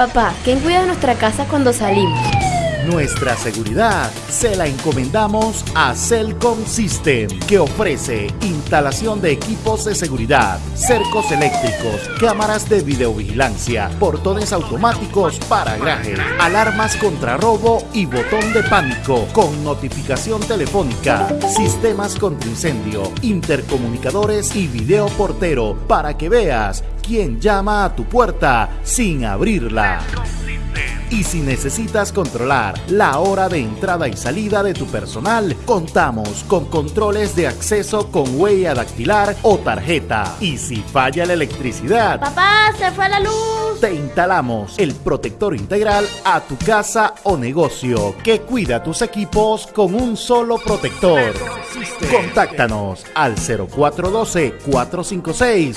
Papá, ¿quién cuida nuestra casa cuando salimos? Nuestra seguridad se la encomendamos a Celcom System, que ofrece instalación de equipos de seguridad, cercos eléctricos, cámaras de videovigilancia, portones automáticos para garaje, alarmas contra robo y botón de pánico con notificación telefónica, sistemas contra incendio, intercomunicadores y video portero para que veas quién llama a tu puerta sin abrirla. Y si necesitas controlar la hora de entrada y salida de tu personal, contamos con controles de acceso con huella dactilar o tarjeta. Y si falla la electricidad, Papá, se fue la luz. te instalamos el protector integral a tu casa o negocio que cuida tus equipos con un solo protector. Contáctanos al 0412 456